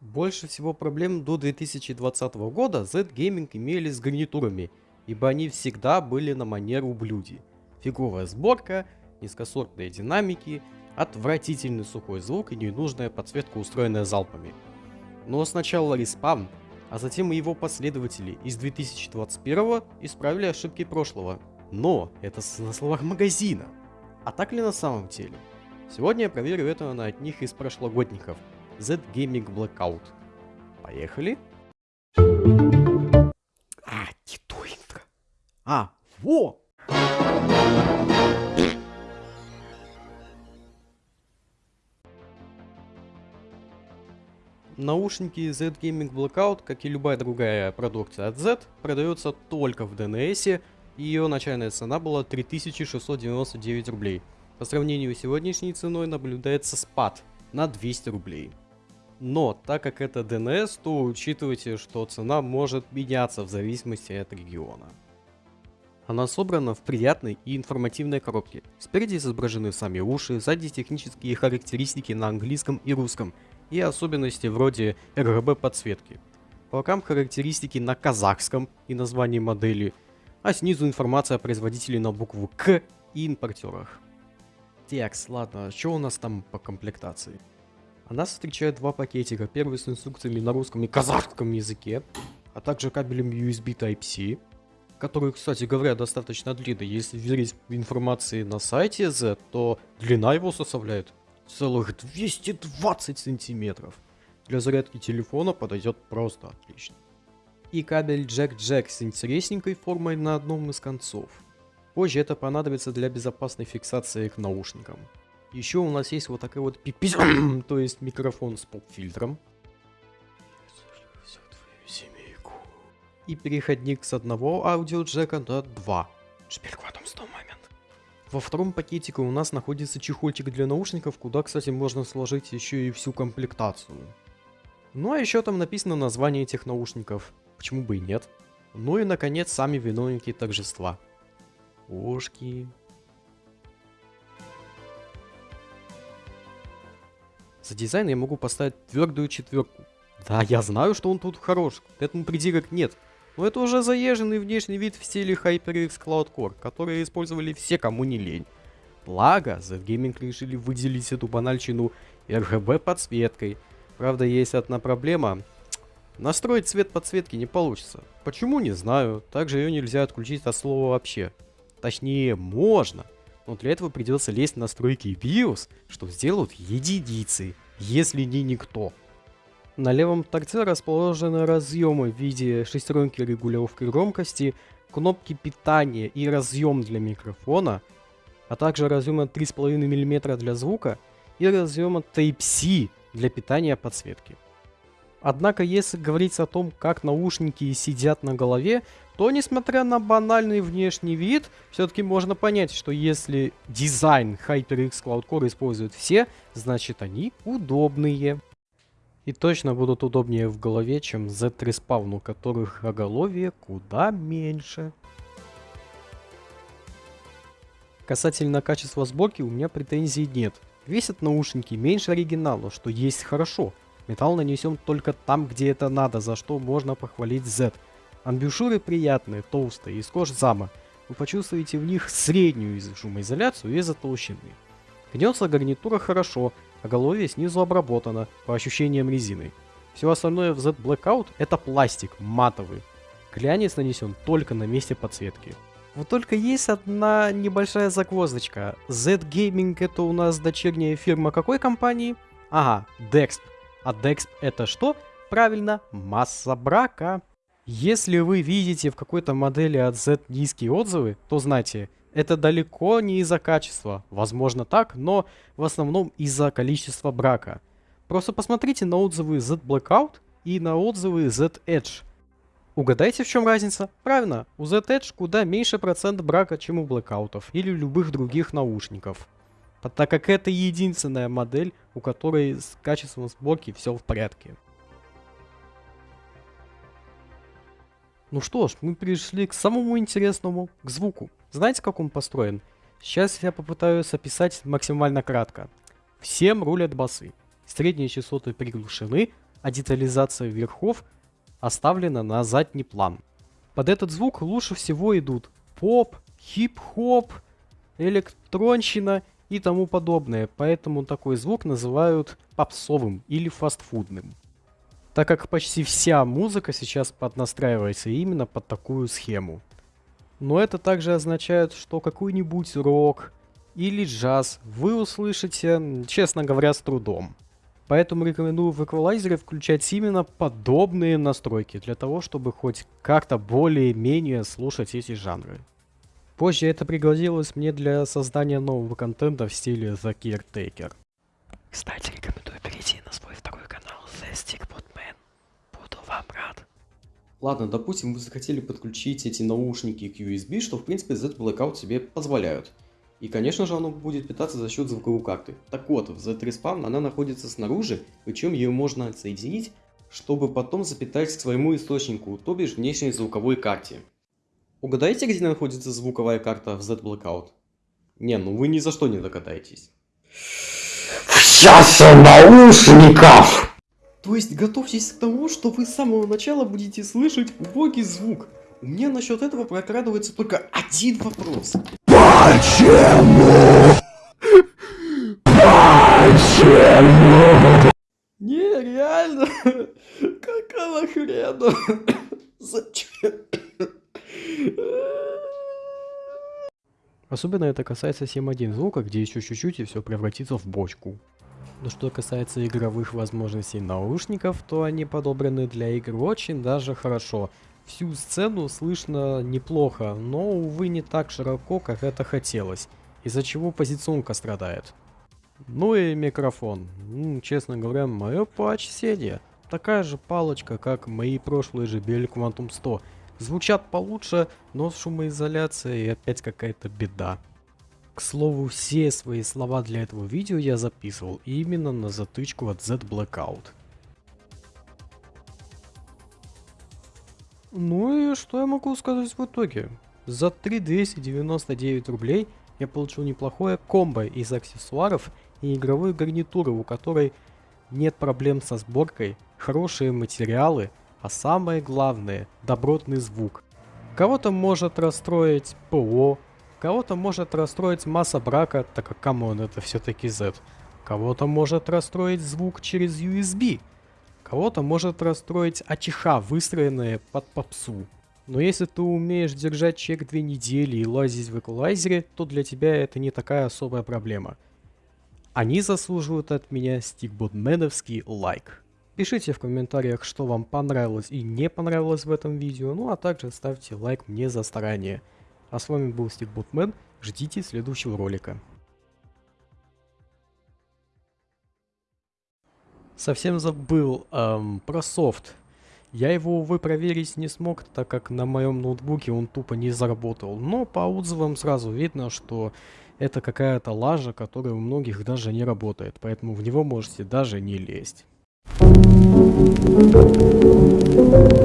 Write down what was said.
Больше всего проблем до 2020 года Z-Gaming имели с гарнитурами, ибо они всегда были на манер ублюди. Фиговая сборка, низкосортные динамики, отвратительный сухой звук и ненужная подсветка, устроенная залпами. Но сначала респам, а затем и его последователи из 2021 исправили ошибки прошлого. Но это на словах магазина. А так ли на самом деле? Сегодня я проверю это на одних из прошлогодников – Z Gaming Blackout. Поехали. А, не то интро. А, во! Наушники Z Gaming Blackout, как и любая другая продукция от Z, продается только в DNS, и ее начальная цена была 3699 рублей. По сравнению с сегодняшней ценой наблюдается спад на 200 рублей. Но, так как это DNS, то учитывайте, что цена может меняться в зависимости от региона. Она собрана в приятной и информативной коробке. Спереди изображены сами уши, сзади технические характеристики на английском и русском, и особенности вроде RGB подсветки. По бокам характеристики на казахском и название модели, а снизу информация о производителе на букву К и импортерах. Текст, ладно, что у нас там по комплектации? Она встречает два пакетика. Первый с инструкциями на русском и казахском языке, а также кабелем USB Type-C, который, кстати говоря, достаточно длинный. Если верить информации на сайте Z, то длина его составляет целых 220 сантиметров. Для зарядки телефона подойдет просто отлично. И кабель Jack-Jack с интересненькой формой на одном из концов. Позже это понадобится для безопасной фиксации к наушникам. Еще у нас есть вот такая вот пипись, то есть микрофон с поп-фильтром. И переходник с одного аудиоджека на два. Теперь в этом сто момент. Во втором пакетике у нас находится чехольчик для наушников, куда, кстати, можно сложить еще и всю комплектацию. Ну а еще там написано название этих наушников. Почему бы и нет? Ну и наконец сами виновники торжества. Ушки, За дизайн я могу поставить твердую четверку. Да, я знаю, что он тут хорош, к этому придирок нет. Но это уже заезженный внешний вид в стиле HyperX Cloud Core, который использовали все, кому не лень. Благо, Z-Gaming решили выделить эту банальщину RGB подсветкой. Правда, есть одна проблема. Настроить цвет подсветки не получится. Почему, не знаю. Также ее нельзя отключить от слова вообще. Точнее, можно но для этого придется лезть в настройки BIOS, что сделают единицы, если не никто. На левом торце расположены разъемы в виде шестеренки регулировки громкости, кнопки питания и разъем для микрофона, а также разъема 3,5 мм для звука и разъема Type-C для питания подсветки. Однако, если говорить о том, как наушники сидят на голове, то, несмотря на банальный внешний вид, все-таки можно понять, что если дизайн HyperX Cloud Core используют все, значит они удобные. И точно будут удобнее в голове, чем Z3 у которых оголовье куда меньше. Касательно качества сборки у меня претензий нет. Весят наушники меньше оригинала, что есть хорошо. Металл нанесен только там, где это надо, за что можно похвалить Z. Амбушюры приятные, толстые, из кожи зама. Вы почувствуете в них среднюю шумоизоляцию из-за толщины. Гнется гарнитура хорошо, а голове снизу обработано, по ощущениям резины. Все остальное в Z Blackout это пластик, матовый. Глянец нанесен только на месте подсветки. Вот только есть одна небольшая загвоздочка. Z Gaming это у нас дочерняя фирма какой компании? Ага, Dexp. А Dexp это что? Правильно, масса брака. Если вы видите в какой-то модели от Z низкие отзывы, то знайте, это далеко не из-за качества. Возможно так, но в основном из-за количества брака. Просто посмотрите на отзывы Z Blackout и на отзывы Z Edge. Угадайте, в чем разница? Правильно, у Z Edge куда меньше процент брака, чем у блэкаутов или любых других наушников. Так как это единственная модель, у которой с качеством сборки все в порядке. Ну что ж, мы пришли к самому интересному, к звуку. Знаете, как он построен? Сейчас я попытаюсь описать максимально кратко. Всем рулят басы. Средние частоты приглушены, а детализация верхов оставлена на задний план. Под этот звук лучше всего идут поп, хип-хоп, электронщина и тому подобное, поэтому такой звук называют попсовым или фастфудным. Так как почти вся музыка сейчас поднастраивается именно под такую схему. Но это также означает, что какой-нибудь рок или джаз вы услышите, честно говоря, с трудом. Поэтому рекомендую в эквалайзере включать именно подобные настройки, для того, чтобы хоть как-то более-менее слушать эти жанры. Позже это пригодилось мне для создания нового контента в стиле The Caretaker. Кстати, рекомендую перейти на свой второй канал The Stickbot Man. Буду вам рад. Ладно, допустим, вы захотели подключить эти наушники к USB, что в принципе Z Blackout себе позволяют. И, конечно же, оно будет питаться за счет звуковой карты. Так вот, в Z3Spawn она находится снаружи, причем ее можно отсоединить, чтобы потом запитать к своему источнику, то бишь внешней звуковой карте. Угадайте, где находится звуковая карта в Z-Blackout? Не, ну вы ни за что не догадаетесь. Часе наушников! То есть готовьтесь к тому, что вы с самого начала будете слышать убогий звук. У меня насчет этого прокрадывается только один вопрос. Почему? Почему? Не, реально? Какого хрена? Зачем? Особенно это касается 7.1 звука, где еще чуть-чуть и все превратится в бочку. Но что касается игровых возможностей наушников, то они подобраны для игр очень даже хорошо. Всю сцену слышно неплохо, но, увы, не так широко, как это хотелось, из-за чего позиционка страдает. Ну и микрофон. Ну, честно говоря, мое почтение. Такая же палочка, как мои прошлые JBL Quantum 100. Звучат получше, но с шумоизоляцией опять какая-то беда. К слову, все свои слова для этого видео я записывал именно на затычку от Z Blackout. Ну и что я могу сказать в итоге? За 3299 рублей я получил неплохое комбо из аксессуаров и игровой гарнитуры, у которой нет проблем со сборкой, хорошие материалы, а самое главное – добротный звук. Кого-то может расстроить ПО, кого-то может расстроить масса брака, так как come on это все-таки Z. Кого-то может расстроить звук через USB, Кого-то может расстроить АЧХ, выстроенная под попсу. Но если ты умеешь держать чек две недели и лазить в эквалайзере, то для тебя это не такая особая проблема. Они заслуживают от меня стикботменовский лайк. Пишите в комментариях, что вам понравилось и не понравилось в этом видео, ну а также ставьте лайк мне за старание. А с вами был Стикботмен, ждите следующего ролика. Совсем забыл эм, про софт. Я его, увы, проверить не смог, так как на моем ноутбуке он тупо не заработал. Но по отзывам сразу видно, что это какая-то лажа, которая у многих даже не работает. Поэтому в него можете даже не лезть. Thank you.